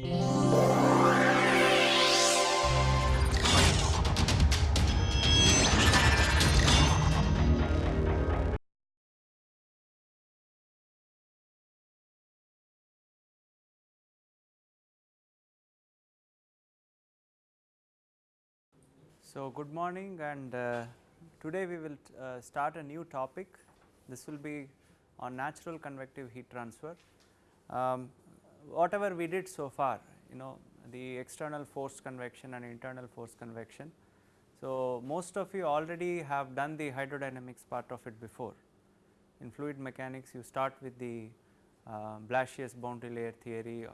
So, good morning and uh, today we will uh, start a new topic. This will be on natural convective heat transfer. Um, whatever we did so far, you know the external forced convection and internal forced convection. So, most of you already have done the hydrodynamics part of it before. In fluid mechanics you start with the uh, Blasius boundary layer theory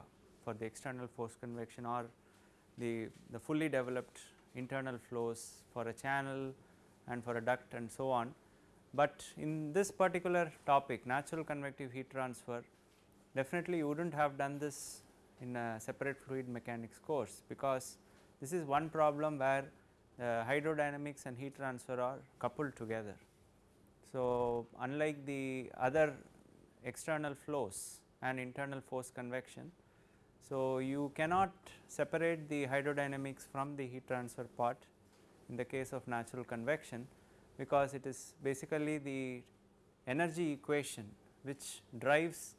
for the external forced convection or the, the fully developed internal flows for a channel and for a duct and so on. But in this particular topic natural convective heat transfer definitely you would not have done this in a separate fluid mechanics course because this is one problem where uh, hydrodynamics and heat transfer are coupled together. So, unlike the other external flows and internal force convection so, you cannot separate the hydrodynamics from the heat transfer part in the case of natural convection because it is basically the energy equation which drives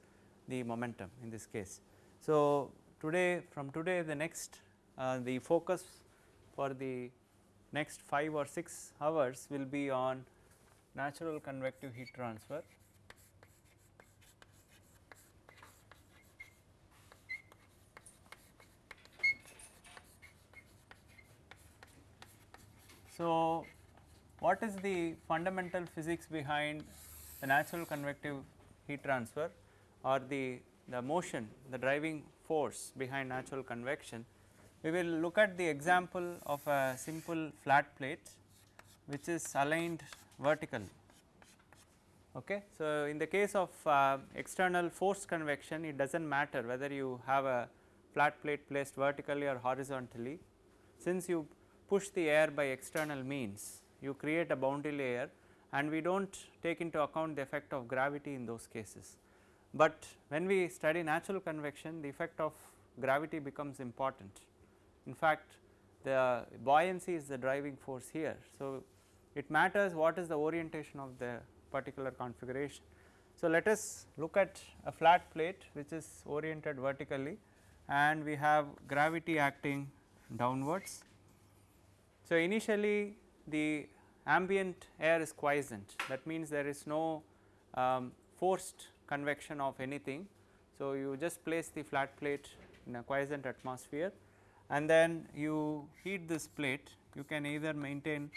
the momentum in this case. So, today from today the next uh, the focus for the next 5 or 6 hours will be on natural convective heat transfer So, what is the fundamental physics behind the natural convective heat transfer or the, the motion the driving force behind natural convection. We will look at the example of a simple flat plate which is aligned vertical. Okay. So, in the case of uh, external forced convection it does not matter whether you have a flat plate placed vertically or horizontally since you push the air by external means, you create a boundary layer and we do not take into account the effect of gravity in those cases. But when we study natural convection the effect of gravity becomes important. In fact, the buoyancy is the driving force here. So, it matters what is the orientation of the particular configuration. So, let us look at a flat plate which is oriented vertically and we have gravity acting downwards so, initially the ambient air is quiescent that means there is no um, forced convection of anything. So, you just place the flat plate in a quiescent atmosphere and then you heat this plate you can either maintain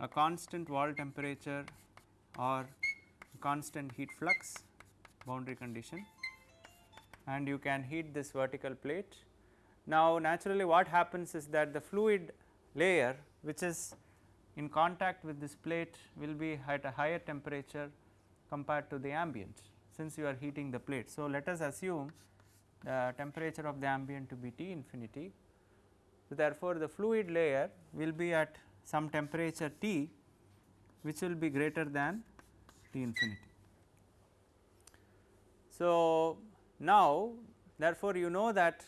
a constant wall temperature or constant heat flux boundary condition and you can heat this vertical plate. Now, naturally what happens is that the fluid layer which is in contact with this plate will be at a higher temperature compared to the ambient since you are heating the plate. So, let us assume the temperature of the ambient to be T infinity. So, therefore, the fluid layer will be at some temperature T which will be greater than T infinity. So, now therefore, you know that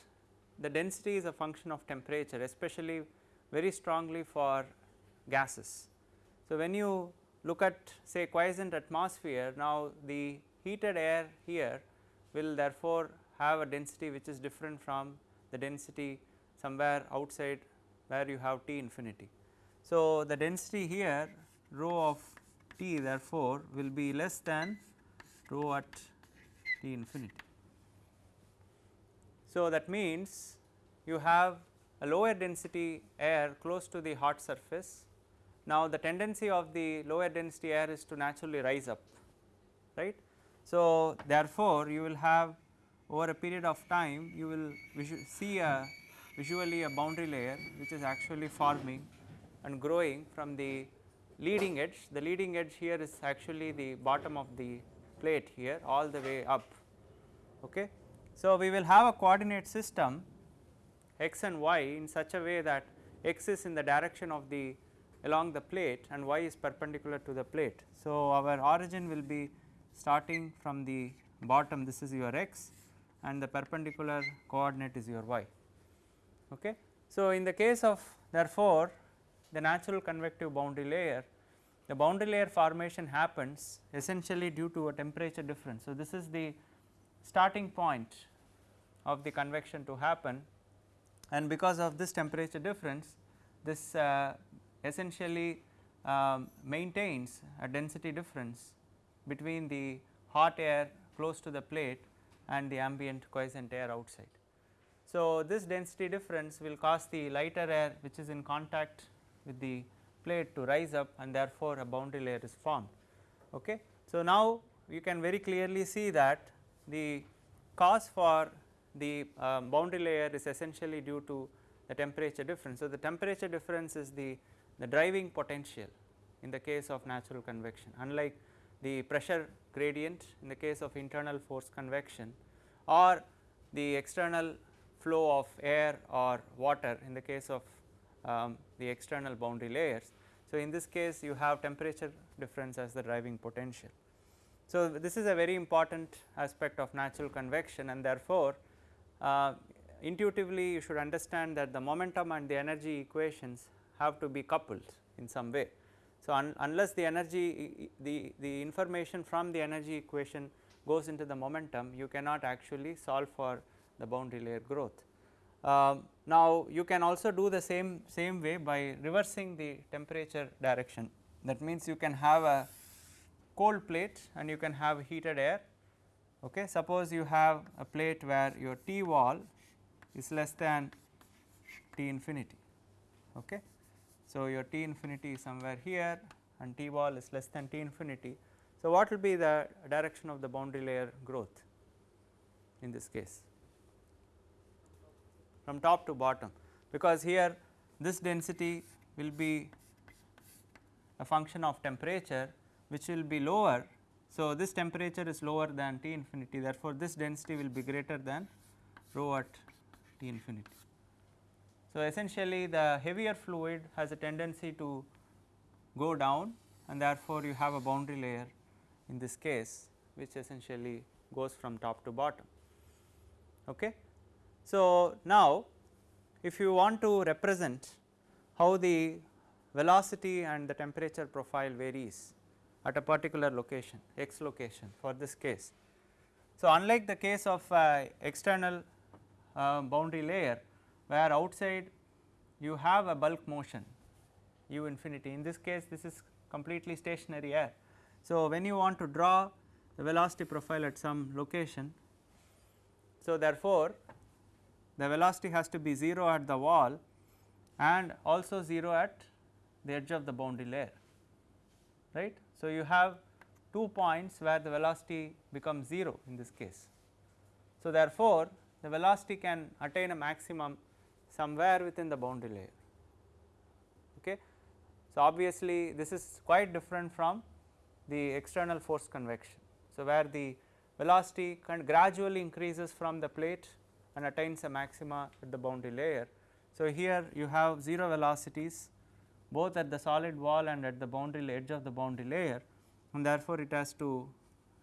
the density is a function of temperature especially very strongly for gases. So, when you look at say quiescent atmosphere now the heated air here will therefore have a density which is different from the density somewhere outside where you have T infinity. So, the density here rho of T therefore will be less than rho at T infinity. So, that means you have a lower density air close to the hot surface. Now, the tendency of the lower density air is to naturally rise up right. So, therefore, you will have over a period of time you will see a visually a boundary layer which is actually forming and growing from the leading edge. The leading edge here is actually the bottom of the plate here all the way up. Okay. So, we will have a coordinate system x and y in such a way that x is in the direction of the along the plate and y is perpendicular to the plate. So, our origin will be starting from the bottom this is your x and the perpendicular coordinate is your y. Okay. So, in the case of therefore, the natural convective boundary layer the boundary layer formation happens essentially due to a temperature difference. So, this is the starting point of the convection to happen and because of this temperature difference this uh, essentially um, maintains a density difference between the hot air close to the plate and the ambient quiescent air outside. So, this density difference will cause the lighter air which is in contact with the plate to rise up and therefore, a boundary layer is formed. Okay. So, now you can very clearly see that the cause for the um, boundary layer is essentially due to the temperature difference. So, the temperature difference is the, the driving potential in the case of natural convection unlike the pressure gradient in the case of internal force convection or the external flow of air or water in the case of um, the external boundary layers. So, in this case you have temperature difference as the driving potential. So, this is a very important aspect of natural convection and therefore, uh, intuitively you should understand that the momentum and the energy equations have to be coupled in some way. So, un unless the energy the, the information from the energy equation goes into the momentum you cannot actually solve for the boundary layer growth. Um, now, you can also do the same same way by reversing the temperature direction that means you can have a cold plate and you can have heated air. Okay. Suppose you have a plate where your T wall is less than T infinity. Okay. So, your T infinity is somewhere here and T wall is less than T infinity. So, what will be the direction of the boundary layer growth in this case? from top to bottom because here this density will be a function of temperature which will be lower. So, this temperature is lower than T infinity therefore, this density will be greater than rho at T infinity. So, essentially the heavier fluid has a tendency to go down and therefore, you have a boundary layer in this case which essentially goes from top to bottom. Okay. So, now if you want to represent how the velocity and the temperature profile varies at a particular location x location for this case. So, unlike the case of uh, external uh, boundary layer where outside you have a bulk motion u infinity in this case this is completely stationary air. So, when you want to draw the velocity profile at some location so therefore, the velocity has to be 0 at the wall and also 0 at the edge of the boundary layer right. So, you have two points where the velocity becomes 0 in this case. So, therefore, the velocity can attain a maximum somewhere within the boundary layer. Okay. So, obviously, this is quite different from the external force convection. So, where the velocity gradually increases from the plate and attains a maxima at the boundary layer. So, here you have 0 velocities both at the solid wall and at the boundary edge of the boundary layer and therefore, it has to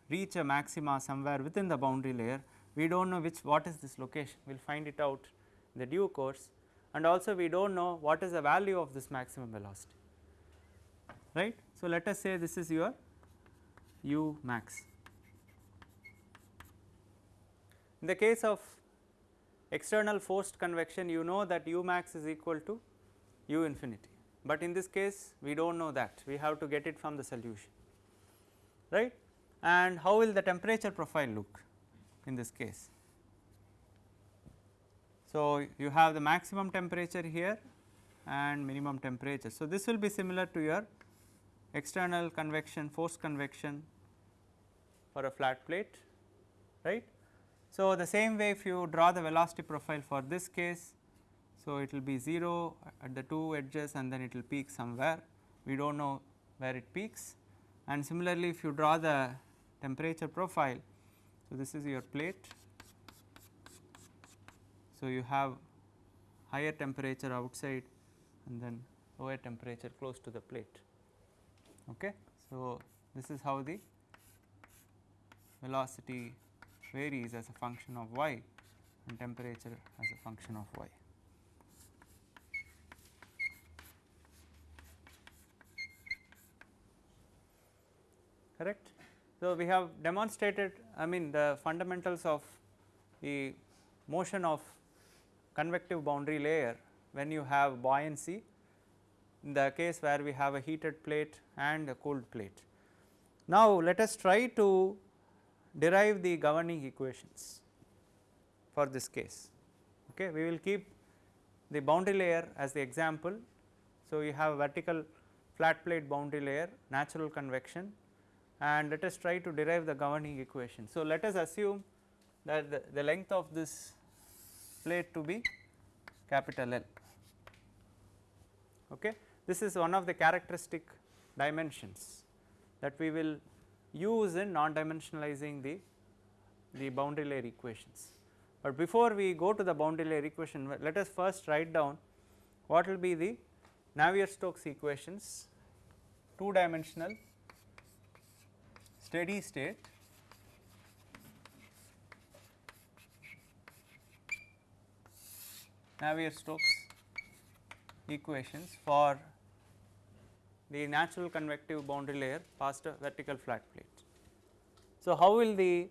reach a maxima somewhere within the boundary layer. We do not know which what is this location, we will find it out the due course and also we do not know what is the value of this maximum velocity right. So, let us say this is your u max. In the case of external forced convection you know that u max is equal to u infinity, but in this case we do not know that we have to get it from the solution right and how will the temperature profile look in this case. So, you have the maximum temperature here and minimum temperature. So, this will be similar to your external convection forced convection for a flat plate right so, the same way if you draw the velocity profile for this case, so it will be 0 at the two edges and then it will peak somewhere, we do not know where it peaks and similarly if you draw the temperature profile, so this is your plate. So, you have higher temperature outside and then lower temperature close to the plate. Okay. So, this is how the velocity varies as a function of y and temperature as a function of y. correct. So, we have demonstrated I mean the fundamentals of the motion of convective boundary layer when you have buoyancy in the case where we have a heated plate and a cooled plate. Now, let us try to derive the governing equations for this case. Okay. We will keep the boundary layer as the example. So, you have a vertical flat plate boundary layer, natural convection and let us try to derive the governing equation. So, let us assume that the, the length of this plate to be capital L. Okay. This is one of the characteristic dimensions that we will use in non dimensionalizing the, the boundary layer equations. But before we go to the boundary layer equation let us first write down what will be the Navier-Stokes equations 2 dimensional steady state Navier-Stokes equations for the natural convective boundary layer past a vertical flat plate. So, how will the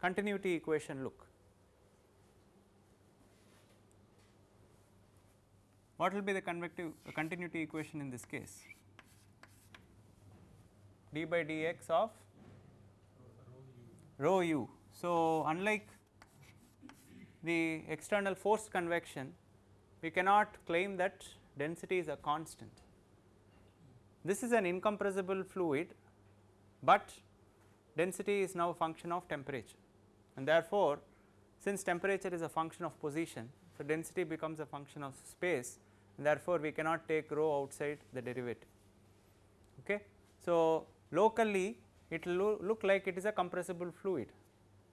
continuity equation look? What will be the convective uh, continuity equation in this case? d by dx of rho u. So, unlike the external forced convection, we cannot claim that density is a constant. This is an incompressible fluid, but density is now a function of temperature and therefore, since temperature is a function of position, so density becomes a function of space and therefore, we cannot take rho outside the derivative. Okay. So, locally it will lo look like it is a compressible fluid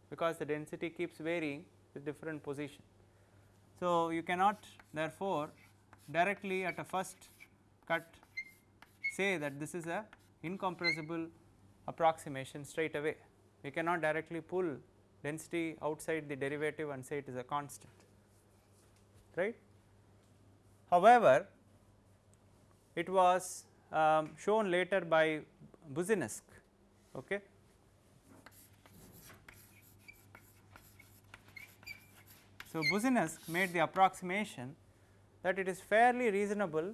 because the density keeps varying with different position. So, you cannot therefore, directly at a first cut say that this is a incompressible approximation straight away. We cannot directly pull density outside the derivative and say it is a constant right. However, it was um, shown later by Boussinesq. Okay. So, Boussinesq made the approximation that it is fairly reasonable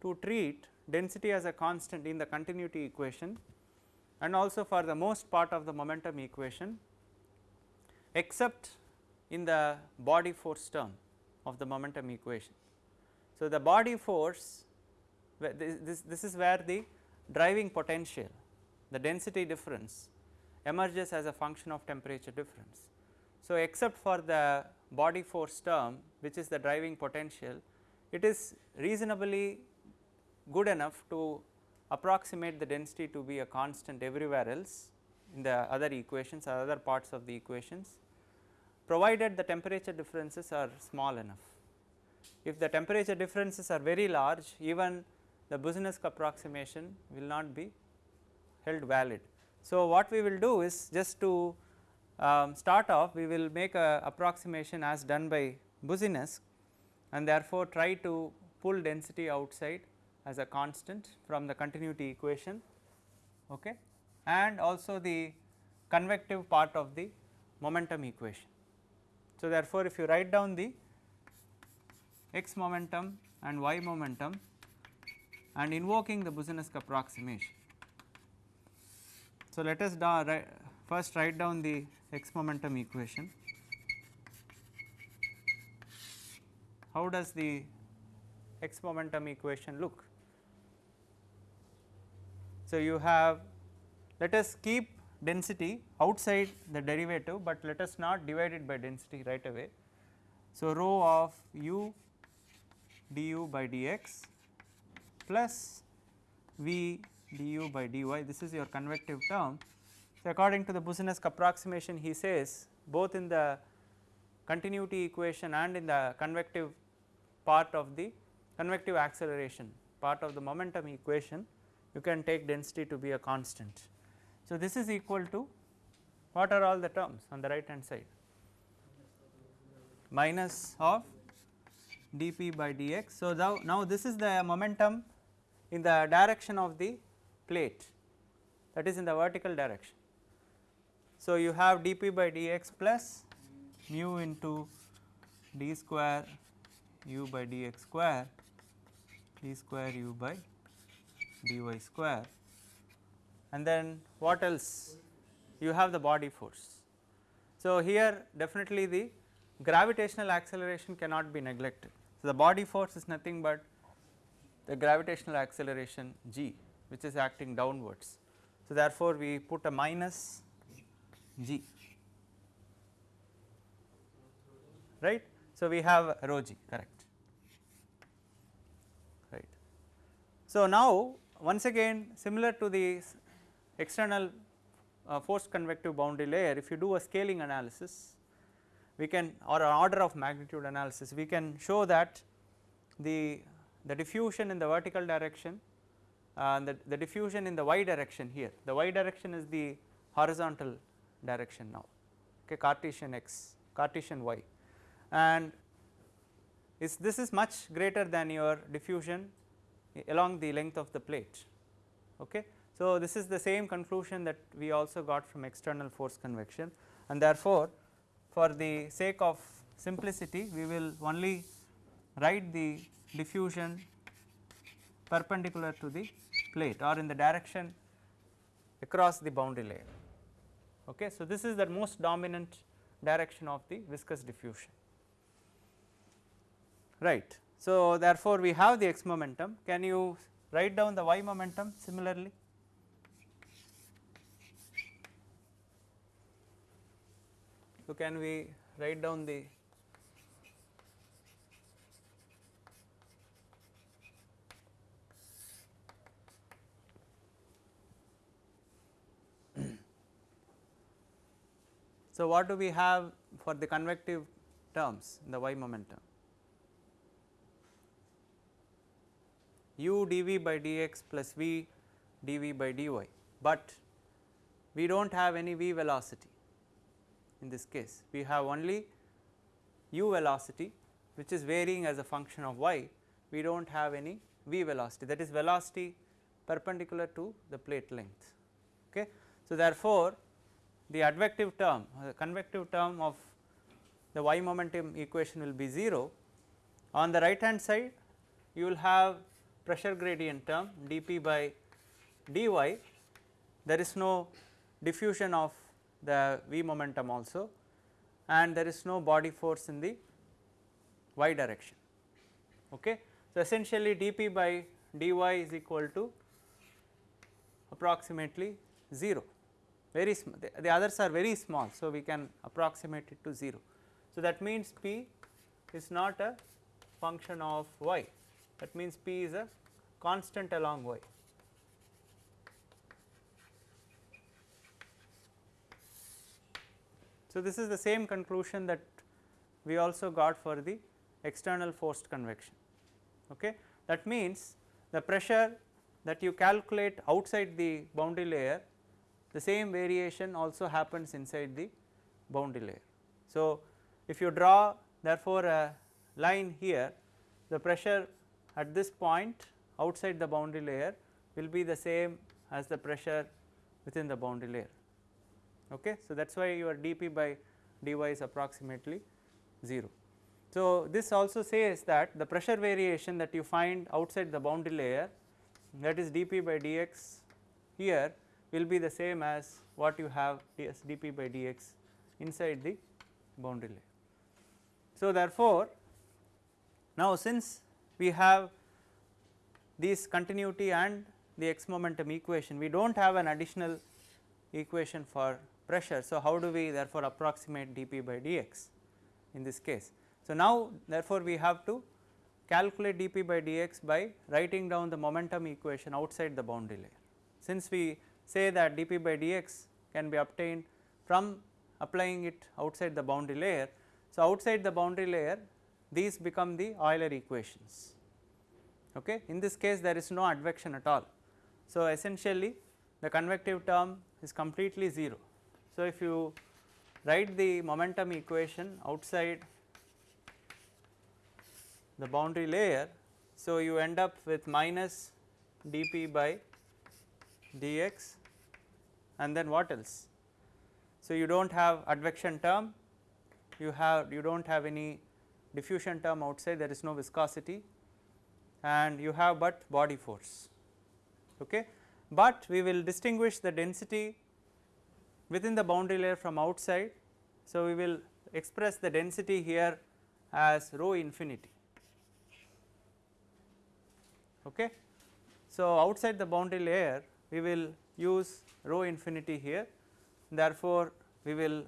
to treat density as a constant in the continuity equation and also for the most part of the momentum equation except in the body force term of the momentum equation. So, the body force this, this, this is where the driving potential the density difference emerges as a function of temperature difference. So, except for the body force term which is the driving potential it is reasonably good enough to approximate the density to be a constant everywhere else in the other equations or other parts of the equations provided the temperature differences are small enough. If the temperature differences are very large even the Boussinesq approximation will not be held valid. So, what we will do is just to um, start off we will make a approximation as done by Boussinesq and therefore, try to pull density outside as a constant from the continuity equation okay, and also the convective part of the momentum equation. So, therefore, if you write down the x momentum and y momentum and invoking the Boussinesq approximation. So, let us first write down the x momentum equation. How does the x momentum equation look? So, you have let us keep density outside the derivative, but let us not divide it by density right away. So, rho of u du by dx plus V du by dy this is your convective term. So, according to the Boussinesq approximation he says both in the continuity equation and in the convective part of the convective acceleration part of the momentum equation you can take density to be a constant. So, this is equal to what are all the terms on the right hand side? Minus of dp by dx. So, now, now this is the momentum in the direction of the plate that is in the vertical direction. So, you have dp by dx plus mu into d square u by dx square d square u by dy square and then what else you have the body force. So, here definitely the gravitational acceleration cannot be neglected. So, the body force is nothing but the gravitational acceleration g which is acting downwards. So, therefore, we put a minus g right. So, we have rho g correct right. So, now once again similar to the external uh, forced convective boundary layer if you do a scaling analysis we can or an order of magnitude analysis we can show that the the diffusion in the vertical direction uh, the, the diffusion in the y direction here the y direction is the horizontal direction now okay Cartesian x Cartesian y and is this is much greater than your diffusion along the length of the plate okay. So, this is the same conclusion that we also got from external force convection and therefore, for the sake of simplicity we will only write the diffusion perpendicular to the plate or in the direction across the boundary layer. Okay. So, this is the most dominant direction of the viscous diffusion right. So, therefore, we have the x momentum can you write down the y momentum similarly So, can we write down the So, what do we have for the convective terms in the y momentum? u dv by dx plus v dv by dy, but we do not have any v velocity in this case we have only u velocity which is varying as a function of y we do not have any v velocity that is velocity perpendicular to the plate length. Okay. So, therefore, the advective term the convective term of the y momentum equation will be 0 on the right hand side you will have pressure gradient term dp by dy there is no diffusion of the v momentum also and there is no body force in the y direction. Okay. So, essentially dP by dy is equal to approximately 0 very small the, the others are very small. So, we can approximate it to 0. So, that means P is not a function of y that means P is a constant along y. So, this is the same conclusion that we also got for the external forced convection. Okay. That means, the pressure that you calculate outside the boundary layer the same variation also happens inside the boundary layer. So, if you draw therefore, a line here the pressure at this point outside the boundary layer will be the same as the pressure within the boundary layer. Okay. So, that is why your dP by dy is approximately 0. So, this also says that the pressure variation that you find outside the boundary layer that is dP by dx here will be the same as what you have as dP by dx inside the boundary layer. So, therefore, now since we have this continuity and the x momentum equation we do not have an additional equation for pressure. So, how do we therefore approximate dP by dx in this case. So, now therefore, we have to calculate dP by dx by writing down the momentum equation outside the boundary layer. Since we say that dP by dx can be obtained from applying it outside the boundary layer. So, outside the boundary layer these become the Euler equations. Okay. In this case there is no advection at all. So, essentially the convective term is completely 0 So, if you write the momentum equation outside the boundary layer, so you end up with minus dp by dx and then what else? So, you do not have advection term, you have you do not have any diffusion term outside there is no viscosity and you have but body force. Okay. But we will distinguish the density within the boundary layer from outside. So, we will express the density here as rho infinity. Okay. So, outside the boundary layer we will use rho infinity here therefore, we will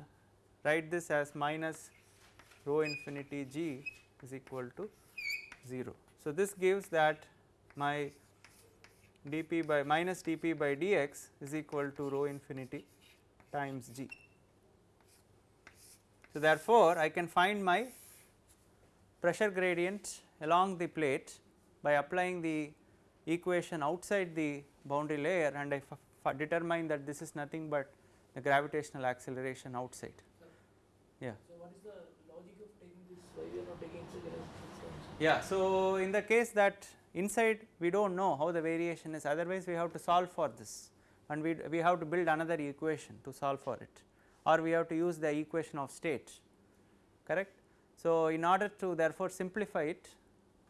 write this as minus rho infinity g is equal to 0. So, this gives that my dp by minus dp by dx is equal to rho infinity times g. So, therefore, I can find my pressure gradient along the plate by applying the equation outside the boundary layer and I determine that this is nothing but the gravitational acceleration outside. Yeah. So, what is the logic of taking this? Why we are not taking? Yeah. So, in the case that inside we do not know how the variation is otherwise we have to solve for this and we, we have to build another equation to solve for it or we have to use the equation of state correct. So, in order to therefore simplify it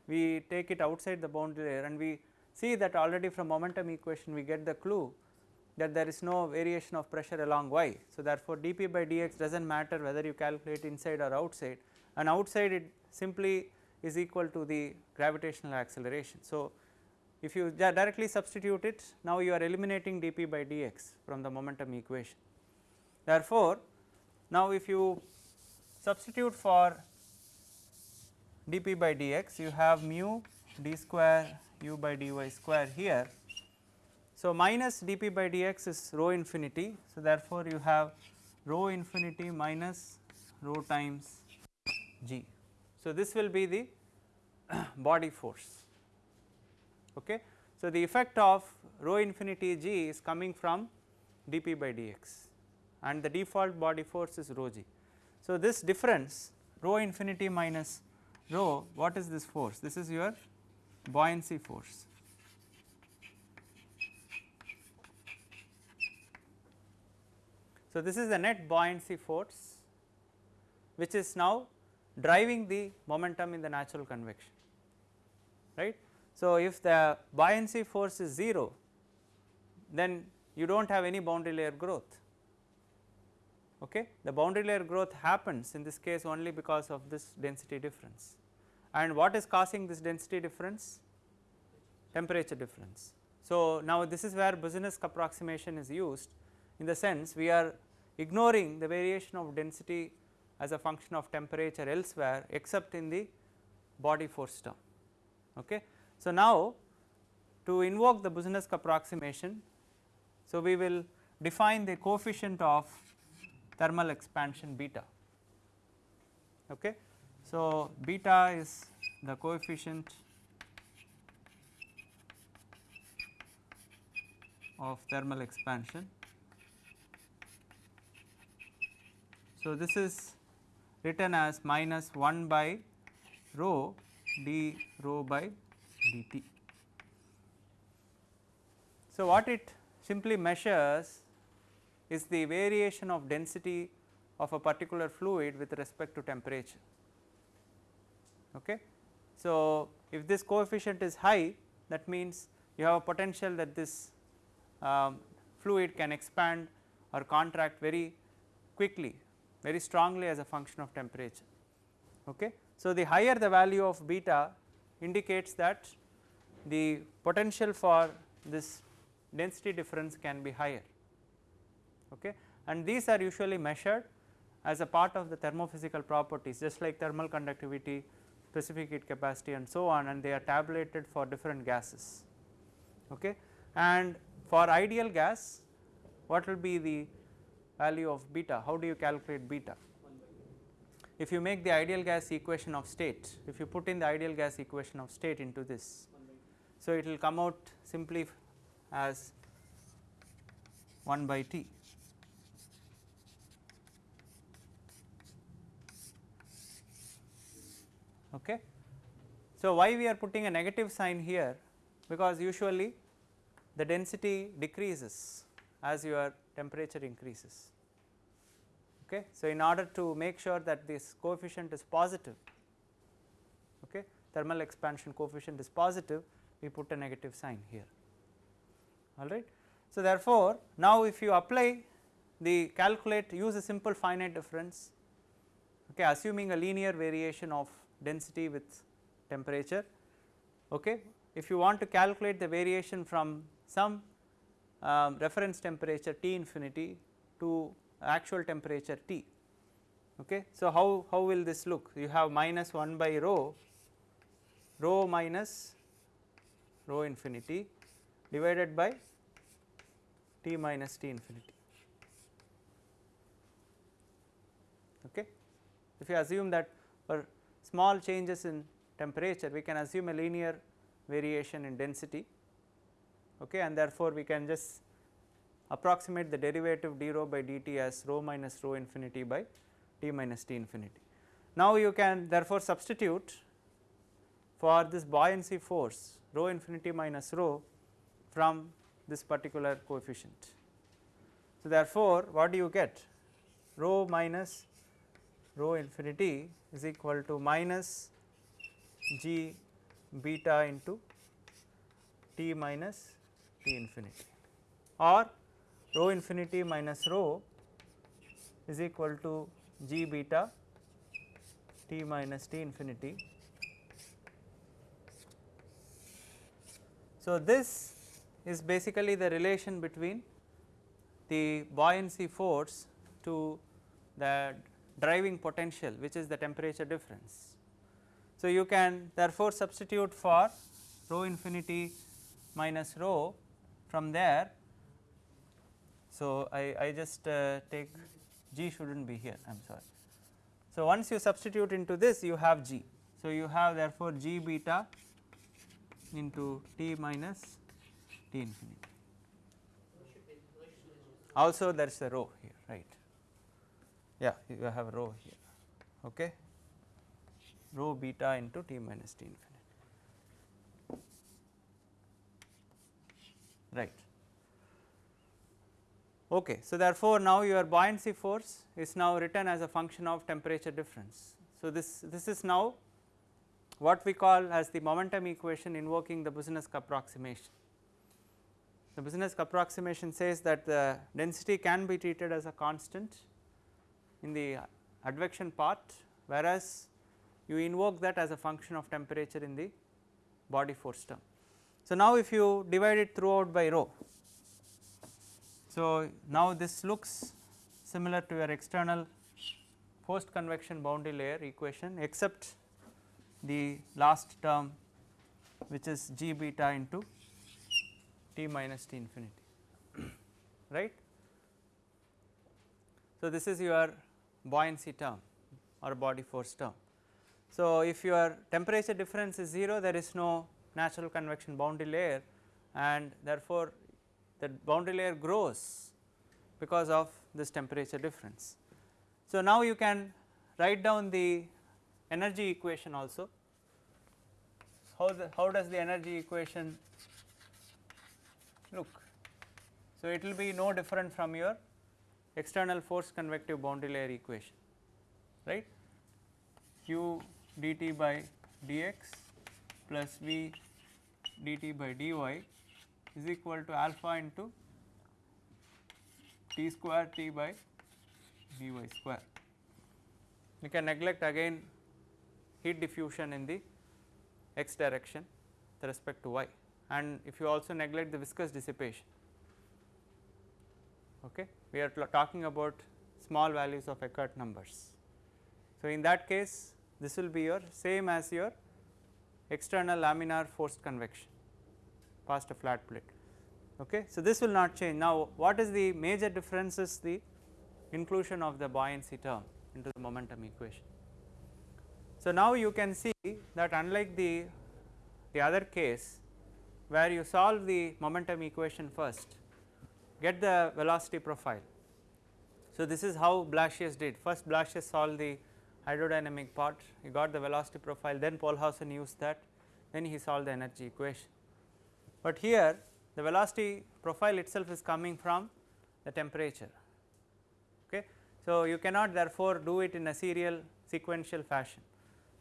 we take it outside the boundary layer and we see that already from momentum equation we get the clue that there is no variation of pressure along y. So, therefore, dp by dx does not matter whether you calculate inside or outside and outside it simply is equal to the gravitational acceleration. So, if you directly substitute it now you are eliminating dp by dx from the momentum equation. Therefore, now if you substitute for dp by dx you have mu d square u by dy square here so, minus dp by dx is rho infinity. So, therefore, you have rho infinity minus rho times g. So, this will be the body force. Okay. So, the effect of rho infinity g is coming from dp by dx and the default body force is rho g. So, this difference rho infinity minus rho what is this force? This is your buoyancy force. So, this is the net buoyancy force which is now driving the momentum in the natural convection right. So, if the buoyancy force is 0 then you do not have any boundary layer growth okay. The boundary layer growth happens in this case only because of this density difference and what is causing this density difference? Temperature difference. So, now this is where Boussinesq approximation is used in the sense we are ignoring the variation of density as a function of temperature elsewhere except in the body force term. Okay. So, now to invoke the Boussinesq approximation, so we will define the coefficient of thermal expansion beta. Okay. So, beta is the coefficient of thermal expansion So, this is written as minus 1 by rho d rho by dt. So, what it simply measures is the variation of density of a particular fluid with respect to temperature. Okay. So, if this coefficient is high that means you have a potential that this um, fluid can expand or contract very quickly very strongly as a function of temperature. Okay. So, the higher the value of beta indicates that the potential for this density difference can be higher okay. and these are usually measured as a part of the thermophysical properties just like thermal conductivity, specific heat capacity and so on and they are tabulated for different gases okay. and for ideal gas what will be the value of beta, how do you calculate beta? If you make the ideal gas equation of state, if you put in the ideal gas equation of state into this, so it will come out simply as 1 by T. Okay. So, why we are putting a negative sign here because usually the density decreases as you are temperature increases. Okay. So, in order to make sure that this coefficient is positive, okay, thermal expansion coefficient is positive, we put a negative sign here. All right. So, therefore, now if you apply the calculate use a simple finite difference, okay, assuming a linear variation of density with temperature. Okay. If you want to calculate the variation from some um, reference temperature T infinity to actual temperature T. Okay. So, how, how will this look? You have minus 1 by rho, rho minus rho infinity divided by T minus T infinity. Okay. If you assume that for small changes in temperature we can assume a linear variation in density okay, and therefore, we can just approximate the derivative d rho by dt as rho minus rho infinity by t minus t infinity. Now, you can therefore substitute for this buoyancy force rho infinity minus rho from this particular coefficient. So, therefore, what do you get rho minus rho infinity is equal to minus g beta into t minus t infinity or rho infinity minus rho is equal to g beta t minus t infinity. So, this is basically the relation between the buoyancy force to the driving potential which is the temperature difference. So, you can therefore substitute for rho infinity minus rho from there. So, I, I just uh, take g should not be here I am sorry. So, once you substitute into this you have g. So, you have therefore g beta into t minus t infinity. Also there is a rho here right. Yeah, you have rho here. Okay. Rho beta into t minus t infinity. Right. Okay. So, therefore, now your buoyancy force is now written as a function of temperature difference. So, this, this is now what we call as the momentum equation invoking the Boussinesq approximation. The Boussinesq approximation says that the density can be treated as a constant in the advection part whereas you invoke that as a function of temperature in the body force term. So, now if you divide it throughout by rho, so now this looks similar to your external forced convection boundary layer equation except the last term which is g beta into t minus t infinity right. So, this is your buoyancy term or body force term. So, if your temperature difference is 0 there is no natural convection boundary layer and therefore, the boundary layer grows because of this temperature difference. So, now you can write down the energy equation also. How, the, how does the energy equation look? So, it will be no different from your external force convective boundary layer equation right q dt by dx plus v dt by dy is equal to alpha into t square t by dy square. You can neglect again heat diffusion in the x direction with respect to y and if you also neglect the viscous dissipation. Okay. We are talking about small values of Eckert numbers. So, in that case this will be your same as your external laminar forced convection past a flat plate. Okay. So, this will not change. Now, what is the major difference is the inclusion of the buoyancy term into the momentum equation. So, now you can see that unlike the, the other case where you solve the momentum equation first, get the velocity profile. So, this is how Blasius did first Blasius solved the hydrodynamic part, he got the velocity profile, then Pohlhausen used that, then he solved the energy equation. But here the velocity profile itself is coming from the temperature. Okay. So, you cannot therefore do it in a serial sequential fashion.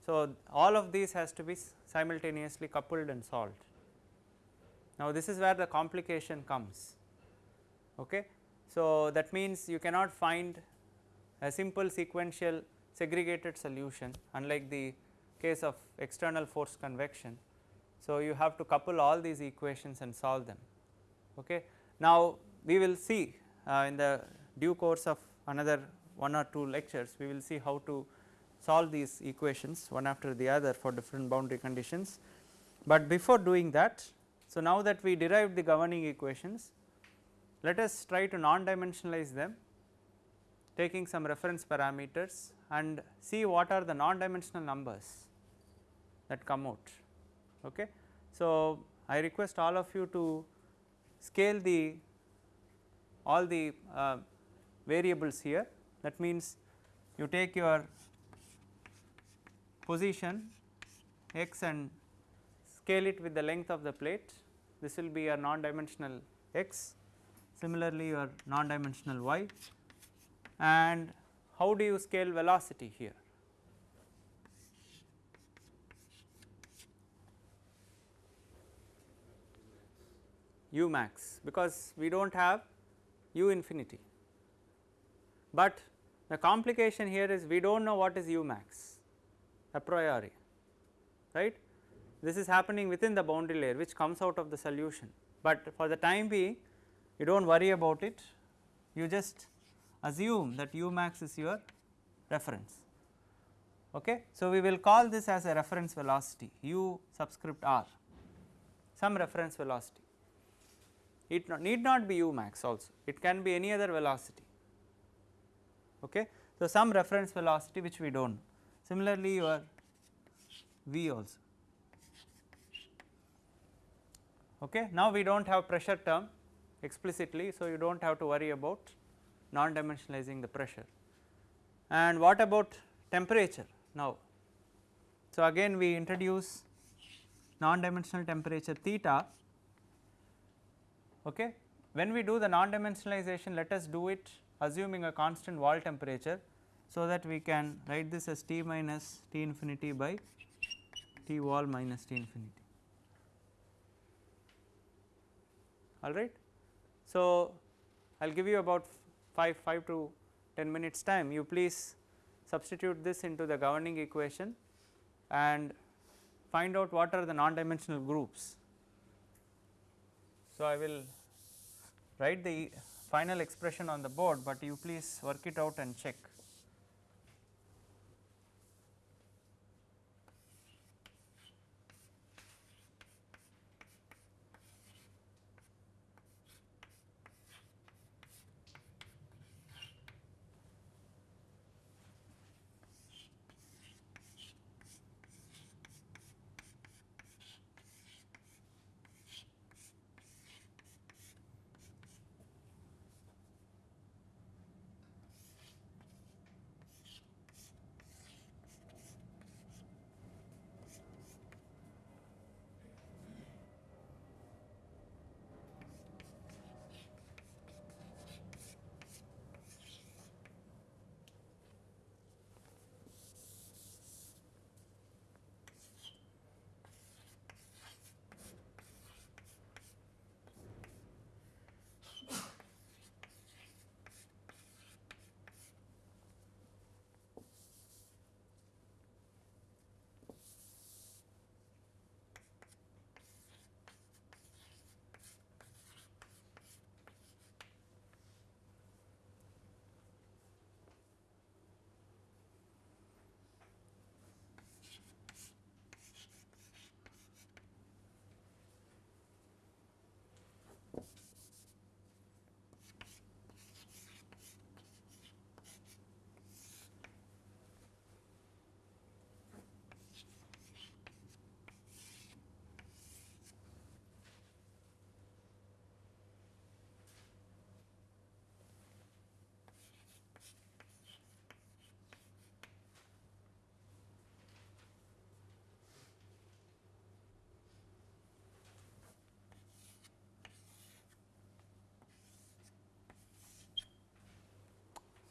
So, all of these has to be simultaneously coupled and solved. Now, this is where the complication comes. Okay. So, that means you cannot find a simple sequential segregated solution unlike the case of external forced convection. So, you have to couple all these equations and solve them. Okay. Now, we will see uh, in the due course of another one or two lectures, we will see how to solve these equations one after the other for different boundary conditions. But before doing that, so now that we derived the governing equations, let us try to non-dimensionalize them taking some reference parameters and see what are the non-dimensional numbers that come out. Okay. So, I request all of you to scale the all the uh, variables here. That means you take your position x and scale it with the length of the plate. This will be your non-dimensional x. Similarly your non-dimensional y. And how do you scale velocity here u max because we do not have u infinity. But the complication here is we do not know what is u max a priori right. This is happening within the boundary layer which comes out of the solution, but for the time being you do not worry about it you just assume that u max is your reference. Okay. So, we will call this as a reference velocity u subscript r some reference velocity it not, need not be u max also it can be any other velocity. Okay. So, some reference velocity which we do not know similarly your v also. Okay. Now, we do not have pressure term explicitly. So, you do not have to worry about non dimensionalizing the pressure and what about temperature now. So, again we introduce non dimensional temperature theta okay. When we do the non dimensionalization let us do it assuming a constant wall temperature so that we can write this as T minus T infinity by T wall minus T infinity alright. So, I will give you about 5, 5 to 10 minutes time you please substitute this into the governing equation and find out what are the non dimensional groups. So, I will write the final expression on the board, but you please work it out and check.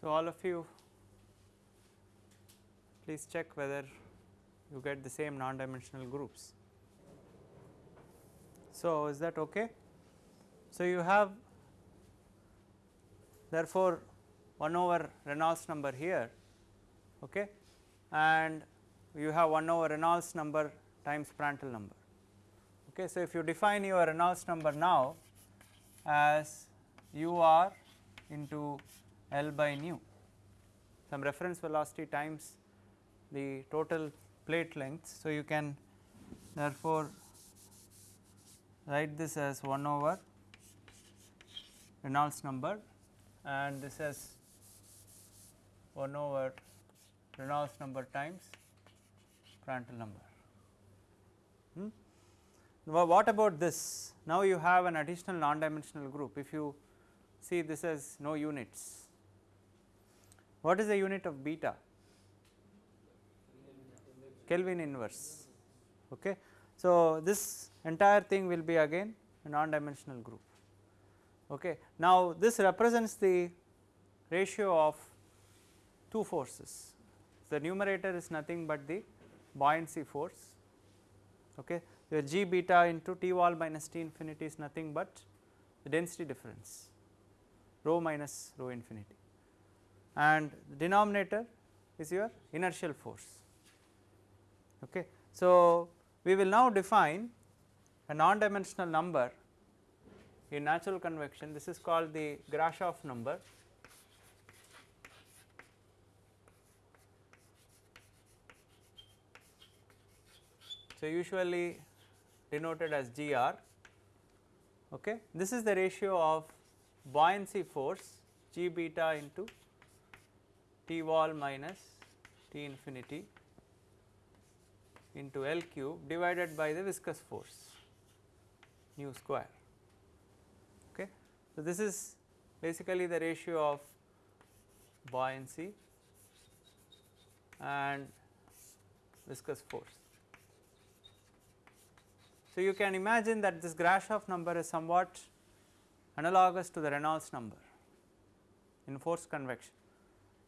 So, all of you please check whether you get the same non dimensional groups. So, is that okay? So, you have therefore, 1 over Reynolds number here okay, and you have 1 over Reynolds number times Prandtl number. Okay. So, if you define your Reynolds number now as u r into L by nu some reference velocity times the total plate length. So, you can therefore write this as 1 over Reynolds number and this as 1 over Reynolds number times Prandtl number. Hmm? Now, what about this? Now, you have an additional non-dimensional group if you see this as no units. What is the unit of beta? Kelvin inverse. Okay. So, this entire thing will be again a non-dimensional group. Okay. Now, this represents the ratio of two forces. The numerator is nothing but the buoyancy force. Okay. The g beta into T wall minus T infinity is nothing but the density difference rho minus rho infinity and denominator is your inertial force. Okay. So, we will now define a non dimensional number in natural convection this is called the Grashof number So, usually denoted as GR. Okay. This is the ratio of buoyancy force G beta into T wall minus T infinity into L cube divided by the viscous force nu square. Okay. So, this is basically the ratio of buoyancy and viscous force. So, you can imagine that this Grashof number is somewhat analogous to the Reynolds number in forced convection.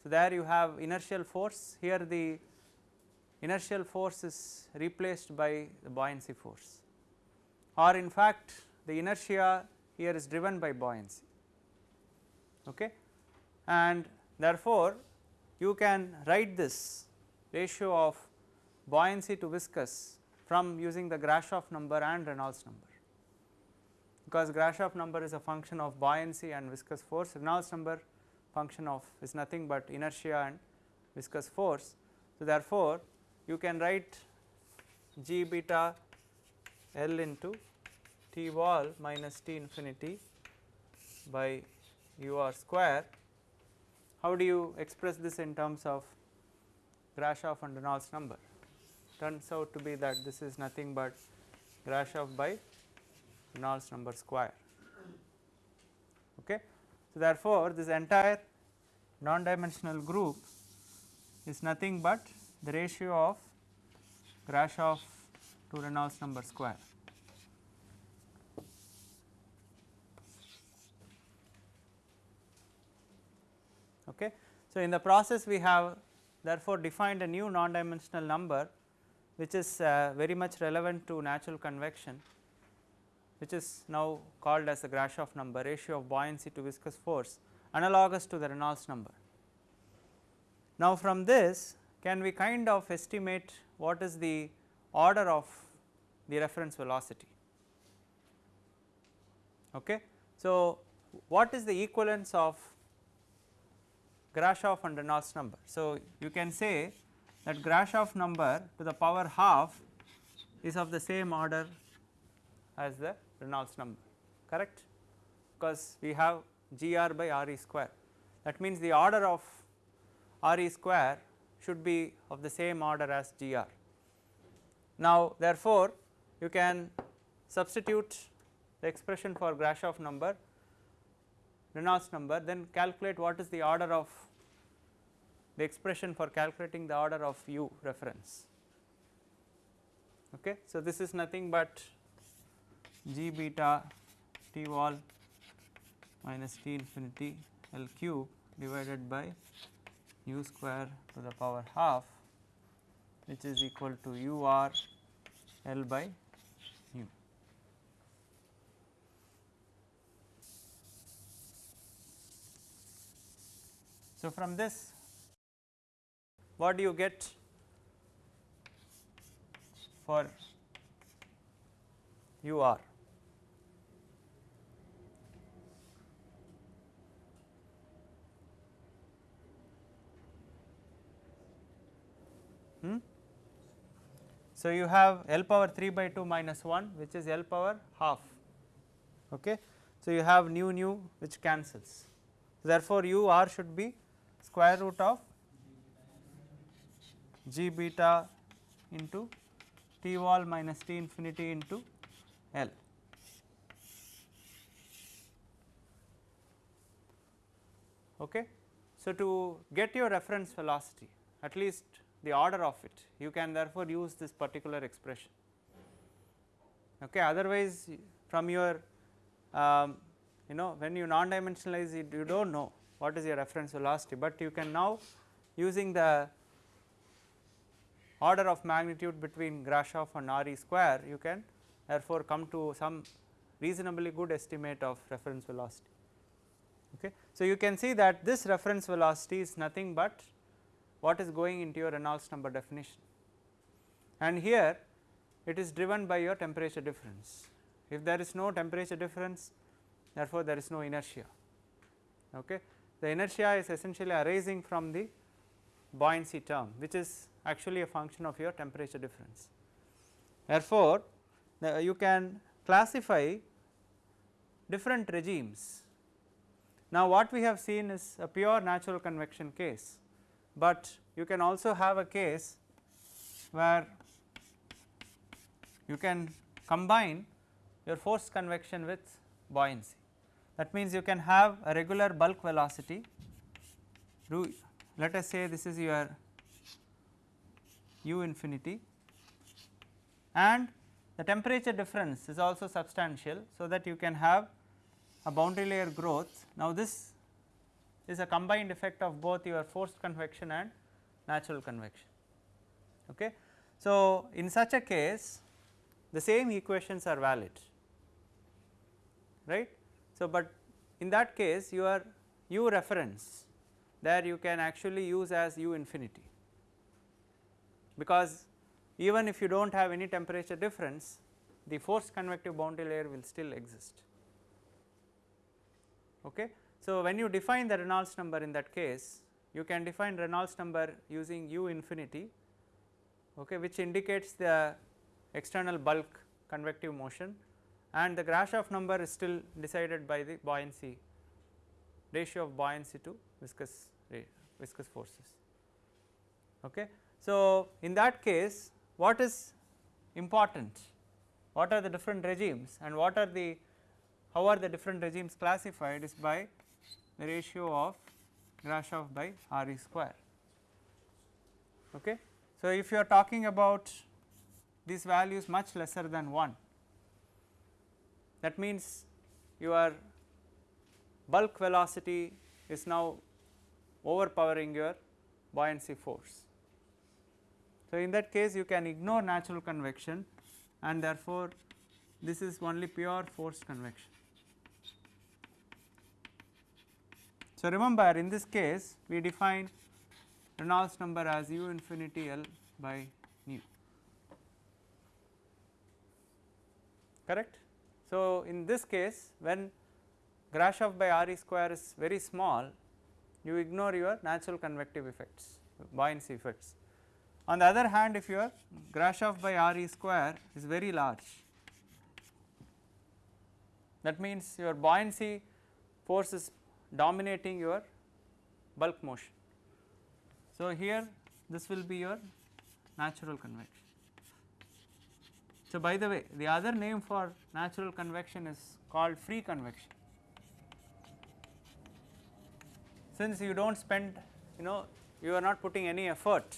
So, there you have inertial force. Here the inertial force is replaced by the buoyancy force. Or in fact the inertia here is driven by buoyancy. Okay? And therefore you can write this ratio of buoyancy to viscous from using the Grashof number and Reynolds number. Because Grashof number is a function of buoyancy and viscous force. Reynolds number function of is nothing but inertia and viscous force. So, therefore, you can write g beta L into T wall minus T infinity by u r square. How do you express this in terms of Grashof and Reynolds number? Turns out to be that this is nothing but Grashof by Reynolds number square. So, therefore, this entire non dimensional group is nothing but the ratio of Grashof to Reynolds number square. Okay. So, in the process we have therefore defined a new non dimensional number which is uh, very much relevant to natural convection which is now called as the Grashof number ratio of buoyancy to viscous force analogous to the Reynolds number. Now, from this can we kind of estimate what is the order of the reference velocity. Okay. So, what is the equivalence of Grashof and Reynolds number. So, you can say that Grashof number to the power half is of the same order as the Reynolds number correct because we have G r by R e square that means the order of R e square should be of the same order as G r. Now, therefore, you can substitute the expression for Grashof number Reynolds number then calculate what is the order of the expression for calculating the order of u reference. Okay. So, this is nothing but g beta t wall minus t infinity L cube divided by u square to the power half which is equal to u r L by u. So, from this what do you get for u r? Hmm? So, you have L power 3 by 2 minus 1 which is L power half. Okay. So, you have nu nu which cancels. Therefore, u r should be square root of g beta into t wall minus t infinity into L. Okay. So, to get your reference velocity at least the order of it you can therefore use this particular expression. Okay. Otherwise, from your um, you know when you non dimensionalize it you do not know what is your reference velocity, but you can now using the order of magnitude between Grashof and RE square you can therefore come to some reasonably good estimate of reference velocity. Okay. So, you can see that this reference velocity is nothing but what is going into your Reynolds number definition and here it is driven by your temperature difference. If there is no temperature difference therefore, there is no inertia. Okay. The inertia is essentially arising from the buoyancy term which is actually a function of your temperature difference. Therefore, you can classify different regimes. Now, what we have seen is a pure natural convection case, but you can also have a case where you can combine your forced convection with buoyancy. That means, you can have a regular bulk velocity let us say this is your u infinity and the temperature difference is also substantial. So, that you can have a boundary layer growth. Now, this is a combined effect of both your forced convection and natural convection. Okay. So, in such a case the same equations are valid right. So, but in that case your u reference there you can actually use as u infinity because even if you do not have any temperature difference the forced convective boundary layer will still exist. Okay. So, when you define the Reynolds number in that case you can define Reynolds number using u infinity okay, which indicates the external bulk convective motion and the Grashof number is still decided by the buoyancy ratio of buoyancy to viscous viscous forces. Okay. So, in that case what is important what are the different regimes and what are the how are the different regimes classified is by the ratio of Grashof by Re square. Okay. So, if you are talking about these values much lesser than 1 that means your bulk velocity is now overpowering your buoyancy force. So, in that case you can ignore natural convection and therefore, this is only pure forced convection. So, remember in this case we define Reynolds number as u infinity L by nu correct. So, in this case when Grashof by Re square is very small you ignore your natural convective effects buoyancy effects on the other hand if your Grashof by Re square is very large that means your buoyancy force is dominating your bulk motion. So, here this will be your natural convection. So, by the way the other name for natural convection is called free convection. Since you do not spend you know you are not putting any effort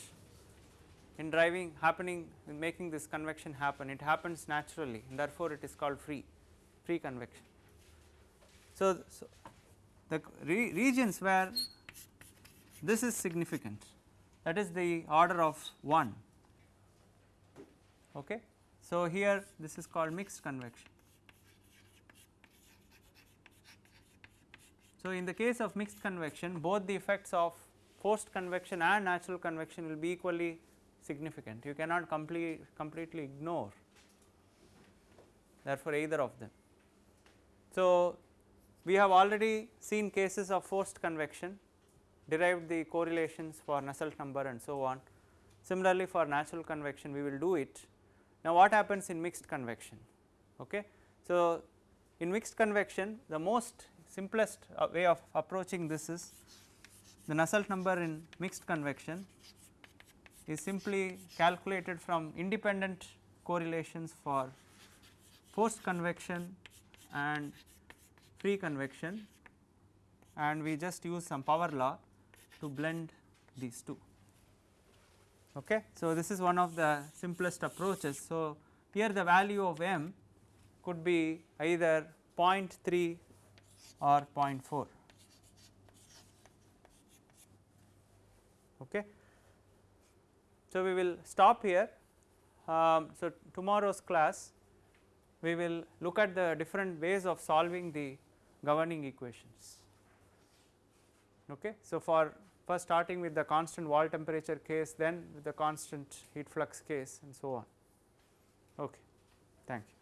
in driving happening in making this convection happen it happens naturally and therefore, it is called free free convection. So, so the re regions where this is significant that is the order of 1 okay. So here this is called mixed convection. So in the case of mixed convection both the effects of forced convection and natural convection will be equally significant you cannot complete completely ignore therefore either of them. So we have already seen cases of forced convection derived the correlations for Nusselt number and so on. Similarly for natural convection we will do it. Now what happens in mixed convection okay. So in mixed convection the most simplest uh, way of approaching this is the Nusselt number in mixed convection is simply calculated from independent correlations for forced convection and free convection and we just use some power law to blend these two. Okay. So, this is one of the simplest approaches. So, here the value of m could be either 0.3 or 0.4. Okay. So, we will stop here. Um, so, tomorrow's class we will look at the different ways of solving the governing equations. Okay. So, for first starting with the constant wall temperature case then with the constant heat flux case and so on. Okay. Thank you.